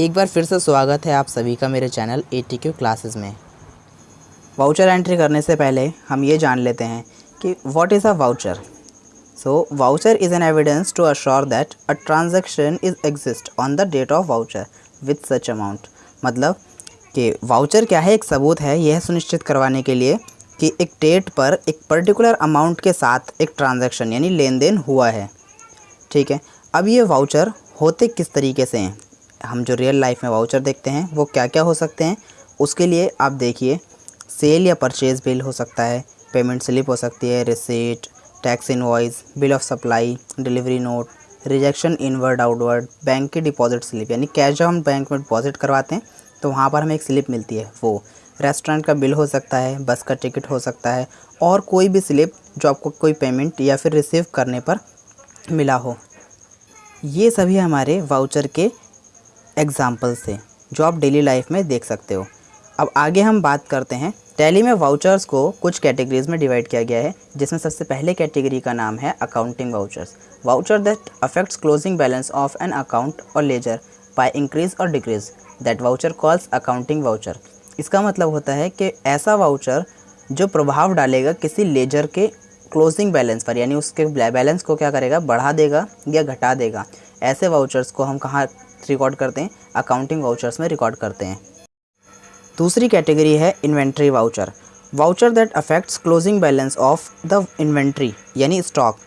एक बार फिर से स्वागत है आप सभी का मेरे channel A T Q classes में। वाउचर एंट्री करने से पहले हम ये जान लेते हैं कि what is a voucher so voucher is an evidence to assure that a transaction is exist on the date of voucher with such amount मतलब कि वाउचर क्या है? एक सबूत है। यह सुनिश्चित करवाने के लिए कि एक डेट पर एक पर्टिकुलर अमाउंट के साथ एक ट्रांजैक्शन यानी लेन देन हुआ है। ठीक है? अब ये वाउचर होते किस तरीके से हैं? हम जो रियल लाइफ में वाउचर देखते हैं, वो क्या क्या हो सकते हैं? उसके लिए आप देखिए सेल या परचेज़ बिल हो सकता है पेमेंट स्लिप हो सकती है receipt tax invoice bill of supply delivery note rejection inward outward bank की डिपॉजिट स्लिप यानी कैश जब हम बैंक में डिपॉजिट करवाते हैं तो वहाँ पर हमें एक स्लिप मिलती है, वो। रेस्टोरेंट का बिल हो सकता है बस का टिकट हो सकता है, और कोई भी स्लिप जो आपको कोई पेमेंट या फिर रिसीव करने पर मिला हो। ये सभी हमारे वाउचर के एग्ज़ाम्पल्स से, जो आप डेली लाइफ में देख सकते हो। अब आगे हम बात करते हैं टैली में वाउचर्स को कुछ कैटेगरीज में डिवाइड किया गया है, जिसमें सबसे पहले कैटेगरी का नाम है accounting vouchers voucher that affects closing balance of an account और लेजर बाय इंक्रीज और decrease that voucher calls accounting voucher इसका मतलब होता है कि ऐसा वाउचर जो प्रभाव डालेगा किसी लेजर के क्लोजिंग बैलेंस पर, यानी उसके बैलेंस को क्या करेगा? बढ़ा देगा या घटा देगा। ऐसे वाउचर्स को हम कहाँ रिकॉर्ड करते हैं अकाउंटिंग वाउचर्स में रिकॉर्ड करते हैं। दूसरी कैटेगरी है inventory voucher voucher that affects closing balance of the inventory यानी stock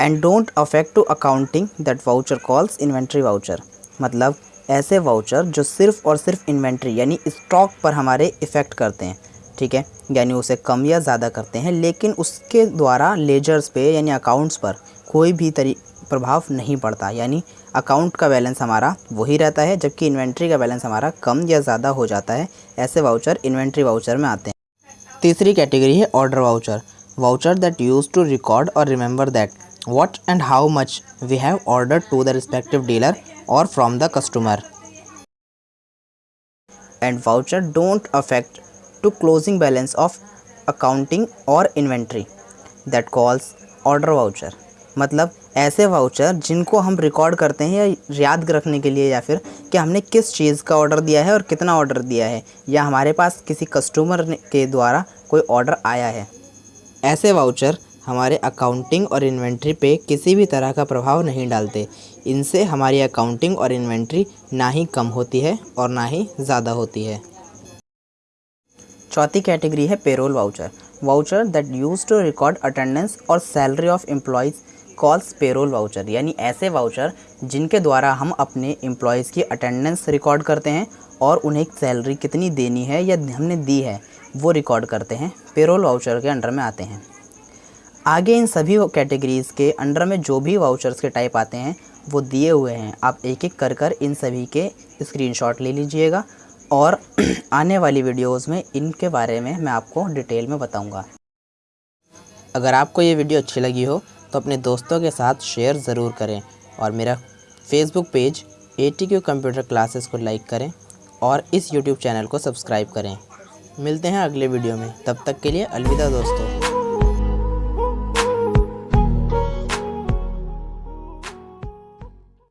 and don't affect to accounting that voucher calls inventory voucher मतलब ऐसे वाउचर जो सिर्फ़ और सिर्फ़ इन्वेंट्री यानी स्टॉक पर हमारे इफ़ेक्ट करते हैं। ठीक है? यानी उसे कम या ज़्यादा करते हैं, लेकिन उसके द्वारा लेजर्स पे, यानी अकाउंट्स पर कोई भी तरी, प्रभाव नहीं पड़ता। यानी अकाउंट का बैलेंस हमारा वही रहता है, जबकि इन्वेंट्री का बैलेंस हमारा कम या ज़्यादा हो जाता है, ऐसे वाउचर इन्वेंट्री वाउचर में आते हैं। तीसरी कैटेगरी है order voucher voucher that use to record और remember that what and how much we have order to the respective dealer और from the customer and voucher don't affect to closing balance of accounting और inventory that calls order voucher मतलब ऐसे voucher जिनको हम record करते हैं या याद रखने के लिए या फिर कि हमने किस चीज़ का ऑर्डर दिया है और कितना ऑर्डर दिया है या हमारे पास किसी कस्टमर के द्वारा कोई ऑर्डर आया है। ऐसे वाउचर हमारे अकाउंटिंग और इन्वेंट्री पे किसी भी तरह का प्रभाव नहीं डालते। इनसे हमारी अकाउंटिंग और इन्वेंट्री ना ही कम होती है और ना ही ज़्यादा होती है। चौथी कैटेगरी है payroll voucher voucher that use to record attendance और salary of employees calls payroll voucher यानी ऐसे वाउचर जिनके द्वारा हम अपने एम्प्लॉयज़ की अटेंडेंस रिकॉर्ड करते हैं और उन्हें सैलरी कितनी देनी है या हमने दी है, वो रिकॉर्ड करते हैं पेरोल वाउचर के अंडर में आते हैं। आगे इन सभी कैटेगरीज़ के अंडर में जो भी वाउचर्स के टाइप आते हैं, वो दिए हुए हैं। आप एक एक कर कर इन सभी के स्क्रीनशॉट ले लीजिएगा और आने वाली वीडियोस में इनके बारे में मैं आपको डिटेल में बताऊँगा। अगर आपको ये वीडियो अच्छी लगी हो तो अपने दोस्तों के साथ शेयर ज़रूर करें और मेरा Facebook page A T Q computer classes को लाइक करें और इस यूट्यूब चैनल को सब्सक्राइब करें। मिलते हैं अगले वीडियो में। तब तक के लिए अलविदा दोस्तों।